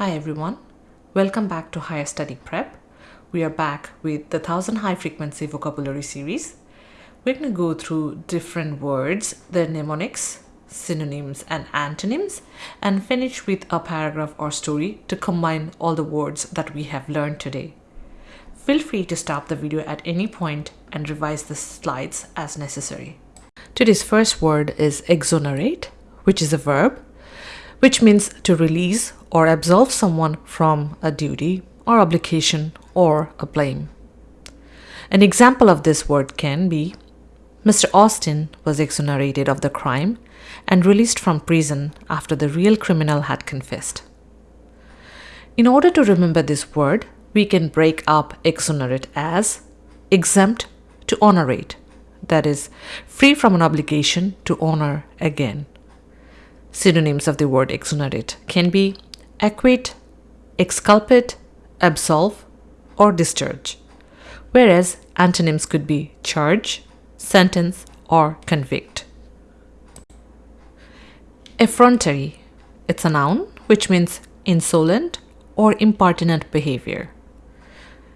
Hi everyone, welcome back to Higher Study Prep. We are back with the 1000 High Frequency Vocabulary Series. We're going to go through different words, their mnemonics, synonyms, and antonyms, and finish with a paragraph or story to combine all the words that we have learned today. Feel free to stop the video at any point and revise the slides as necessary. Today's first word is exonerate, which is a verb, which means to release or absolve someone from a duty or obligation or a blame. An example of this word can be Mr. Austin was exonerated of the crime and released from prison after the real criminal had confessed. In order to remember this word, we can break up exonerate as exempt to honorate, that is, free from an obligation to honor again. Synonyms of the word exonerate can be acquit, exculpate, absolve, or discharge, whereas antonyms could be charge, sentence, or convict. Effrontery. It's a noun which means insolent or impertinent behavior.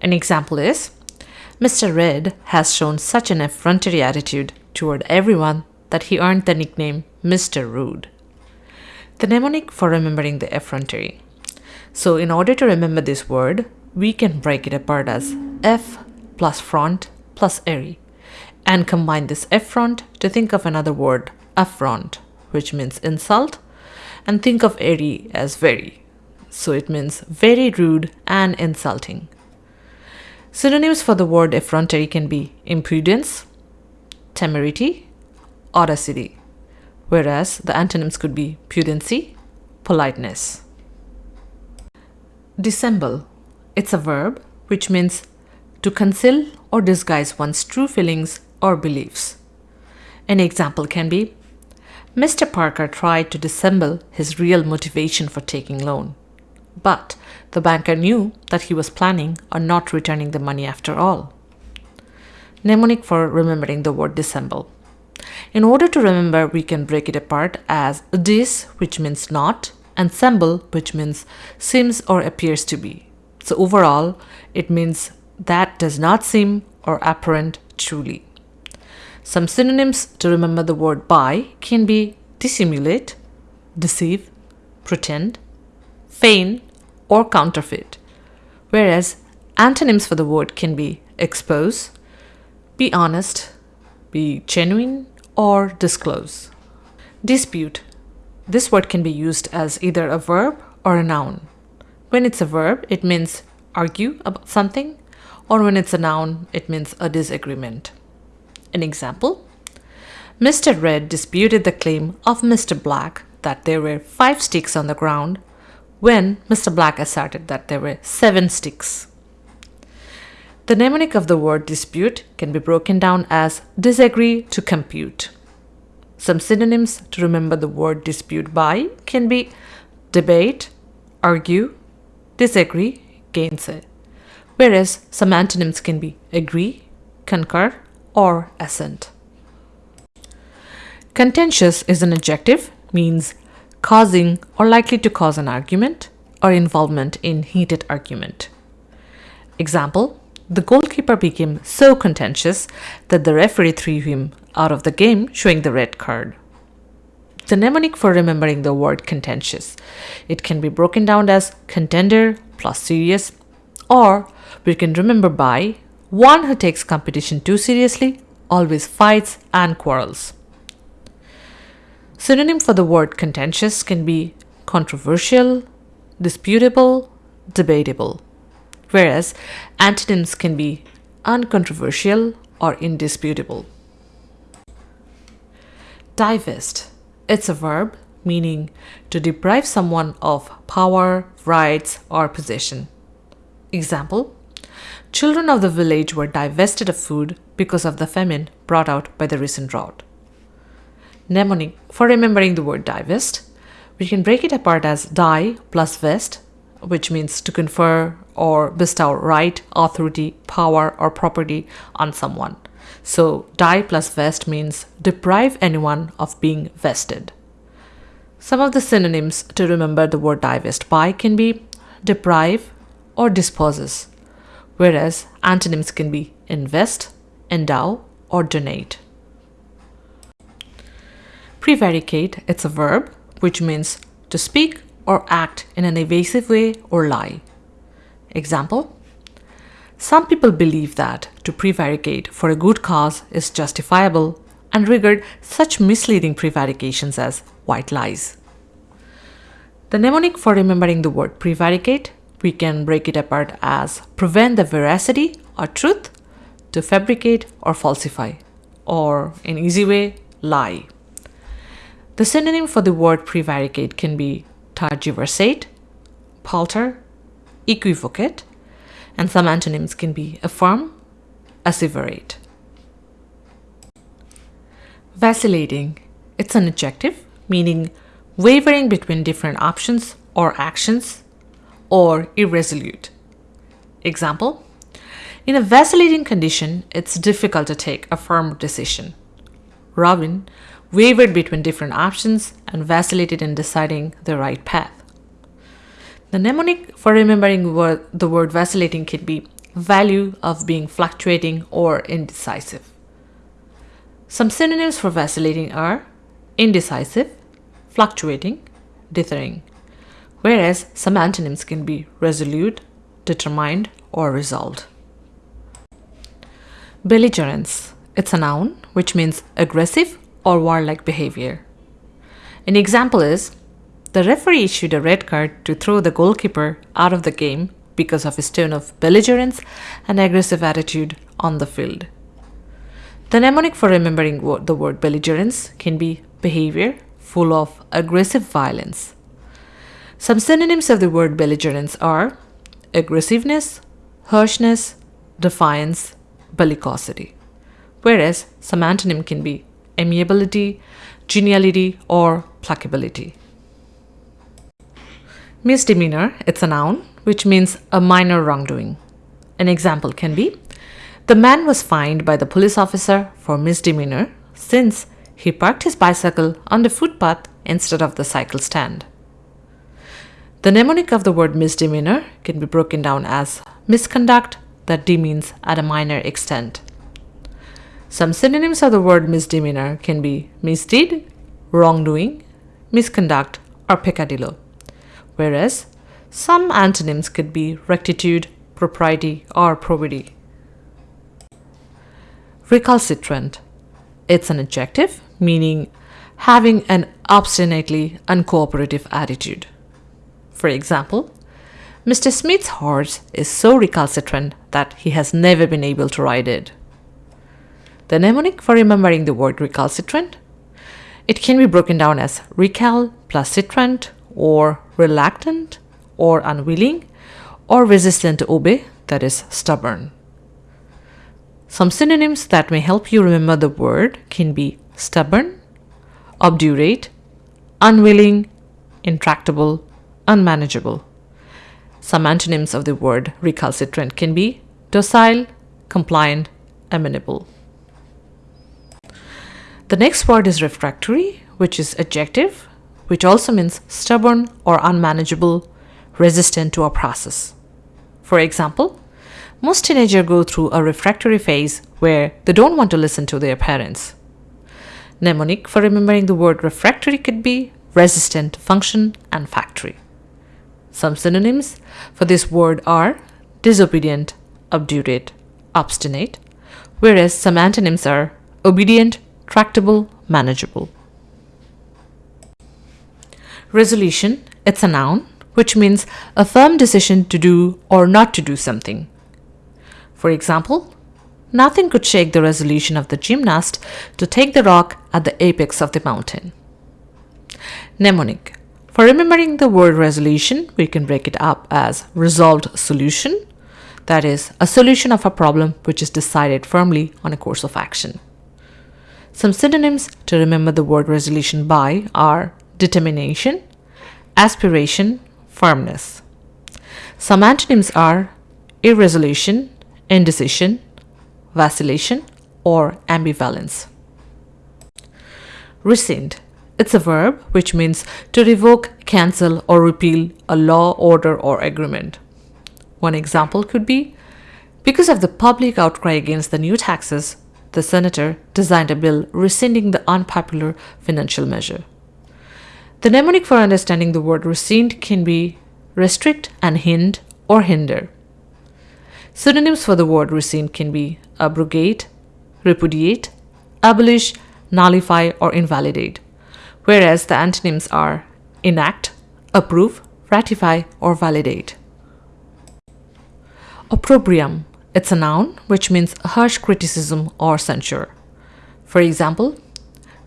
An example is Mr. Red has shown such an effrontery attitude toward everyone that he earned the nickname Mr. Rude. The mnemonic for remembering the effrontery. So in order to remember this word, we can break it apart as F plus front plus airy and combine this affront to think of another word, affront, which means insult, and think of airy as very. So it means very rude and insulting. Synonyms for the word effrontery can be impudence, temerity, audacity whereas the antonyms could be pudency, politeness. Dissemble. It's a verb which means to conceal or disguise one's true feelings or beliefs. An example can be Mr. Parker tried to dissemble his real motivation for taking loan, but the banker knew that he was planning on not returning the money after all. Mnemonic for remembering the word dissemble. In order to remember, we can break it apart as dis, which means not, and semble, which means seems or appears to be. So overall, it means that does not seem or apparent truly. Some synonyms to remember the word by can be dissimulate, deceive, pretend, feign, or counterfeit, whereas antonyms for the word can be expose, be honest, be genuine, or disclose. Dispute. This word can be used as either a verb or a noun. When it's a verb, it means argue about something, or when it's a noun, it means a disagreement. An example Mr. Red disputed the claim of Mr. Black that there were five sticks on the ground when Mr. Black asserted that there were seven sticks. The mnemonic of the word dispute can be broken down as disagree to compute. Some synonyms to remember the word dispute by can be debate, argue, disagree, gainsay, whereas some antonyms can be agree, concur, or assent. Contentious is an adjective, means causing or likely to cause an argument or involvement in heated argument. Example the goalkeeper became so contentious that the referee threw him out of the game, showing the red card. The mnemonic for remembering the word contentious. It can be broken down as contender plus serious, or we can remember by one who takes competition too seriously, always fights and quarrels. Synonym for the word contentious can be controversial, disputable, debatable whereas antonyms can be uncontroversial or indisputable. Divest. It's a verb meaning to deprive someone of power, rights, or possession. Example Children of the village were divested of food because of the famine brought out by the recent drought. Mnemonic for remembering the word divest, we can break it apart as die plus vest, which means to confer or bestow right, authority, power, or property on someone. So, die plus vest means deprive anyone of being vested. Some of the synonyms to remember the word divest by can be deprive, or disposes, whereas antonyms can be invest, endow, or donate. Prevaricate, it's a verb which means to speak or act in an evasive way or lie. Example Some people believe that to prevaricate for a good cause is justifiable and regard such misleading prevarications as white lies. The mnemonic for remembering the word prevaricate, we can break it apart as prevent the veracity or truth, to fabricate or falsify, or in easy way, lie. The synonym for the word prevaricate can be tergiversate, palter, equivocate, and some antonyms can be affirm, asseverate. Vacillating. It's an adjective meaning wavering between different options or actions, or irresolute. Example In a vacillating condition, it's difficult to take a firm decision. Robin wavered between different options and vacillated in deciding the right path. The mnemonic for remembering the word vacillating can be value of being fluctuating or indecisive. Some synonyms for vacillating are indecisive, fluctuating, dithering, whereas some antonyms can be resolute, determined, or resolved. Belligerence. It's a noun which means aggressive or warlike behavior. An example is the referee issued a red card to throw the goalkeeper out of the game because of his tone of belligerence and aggressive attitude on the field. The mnemonic for remembering the word belligerence can be behavior full of aggressive violence. Some synonyms of the word belligerence are aggressiveness, harshness, defiance, bellicosity, whereas some antonym can be amiability, geniality, or placability. Misdemeanor, it's a noun, which means a minor wrongdoing. An example can be the man was fined by the police officer for misdemeanor since he parked his bicycle on the footpath instead of the cycle stand. The mnemonic of the word misdemeanor can be broken down as misconduct that demeans at a minor extent. Some synonyms of the word misdemeanor can be misdeed, wrongdoing, misconduct, or peccadillo, whereas some antonyms could be rectitude, propriety, or probity. Recalcitrant. It's an adjective meaning having an obstinately uncooperative attitude. For example, Mr. Smith's horse is so recalcitrant that he has never been able to ride it. The mnemonic for remembering the word recalcitrant it can be broken down as recal plus citrant or reluctant or unwilling or resistant to obey, that is stubborn. Some synonyms that may help you remember the word can be stubborn, obdurate, unwilling, intractable, unmanageable. Some antonyms of the word recalcitrant can be docile, compliant, amenable. The next word is refractory, which is adjective, which also means stubborn or unmanageable, resistant to a process. For example, most teenagers go through a refractory phase where they don't want to listen to their parents. Mnemonic for remembering the word refractory could be resistant, function, and factory. Some synonyms for this word are disobedient, obdurate, obstinate, whereas some antonyms are obedient, tractable, manageable. Resolution, it's a noun, which means a firm decision to do or not to do something. For example, nothing could shake the resolution of the gymnast to take the rock at the apex of the mountain. Mnemonic. For remembering the word resolution, we can break it up as resolved solution, that is, a solution of a problem which is decided firmly on a course of action. Some synonyms to remember the word resolution by are determination, aspiration, firmness. Some antonyms are irresolution, indecision, vacillation, or ambivalence. Rescind. It's a verb which means to revoke, cancel, or repeal a law, order, or agreement. One example could be because of the public outcry against the new taxes, the senator designed a bill rescinding the unpopular financial measure. The mnemonic for understanding the word rescind can be restrict and hind or hinder. Synonyms for the word rescind can be abrogate, repudiate, abolish, nullify, or invalidate, whereas the antonyms are enact, approve, ratify, or validate. Opprobrium. It's a noun which means harsh criticism or censure. For example,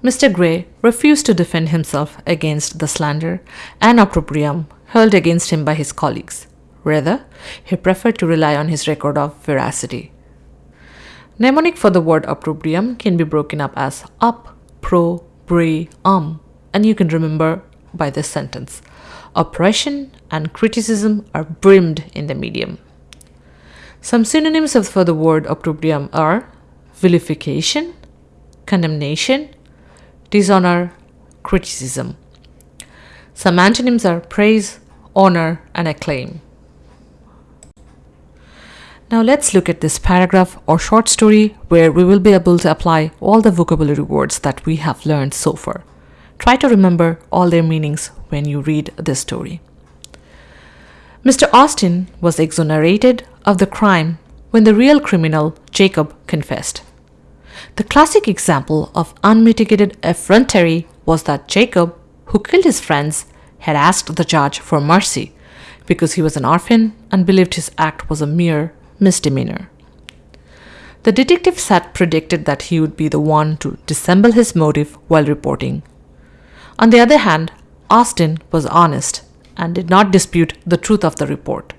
Mr. Gray refused to defend himself against the slander and opprobrium hurled against him by his colleagues. Rather, he preferred to rely on his record of veracity. Mnemonic for the word opprobrium can be broken up as up, pro, bre, um, and you can remember by this sentence. Oppression and criticism are brimmed in the medium. Some synonyms for the word opprobrium are vilification, condemnation, dishonor, criticism. Some antonyms are praise, honor, and acclaim. Now let's look at this paragraph or short story where we will be able to apply all the vocabulary words that we have learned so far. Try to remember all their meanings when you read this story. Mr. Austin was exonerated of the crime when the real criminal, Jacob, confessed. The classic example of unmitigated effrontery was that Jacob, who killed his friends, had asked the judge for mercy because he was an orphan and believed his act was a mere misdemeanor. The detective had predicted that he would be the one to dissemble his motive while reporting. On the other hand, Austin was honest and did not dispute the truth of the report.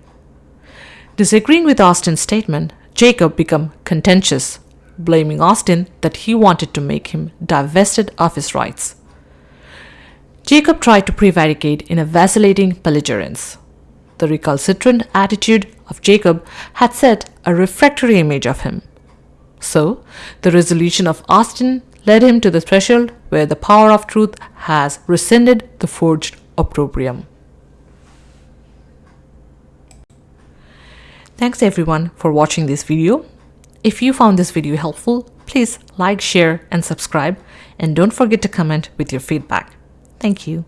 Disagreeing with Austin's statement, Jacob became contentious, blaming Austin that he wanted to make him divested of his rights. Jacob tried to prevaricate in a vacillating belligerence. The recalcitrant attitude of Jacob had set a refractory image of him. So, the resolution of Austin led him to the threshold where the power of truth has rescinded the forged opprobrium. Thanks everyone for watching this video. If you found this video helpful, please like, share and subscribe and don't forget to comment with your feedback. Thank you.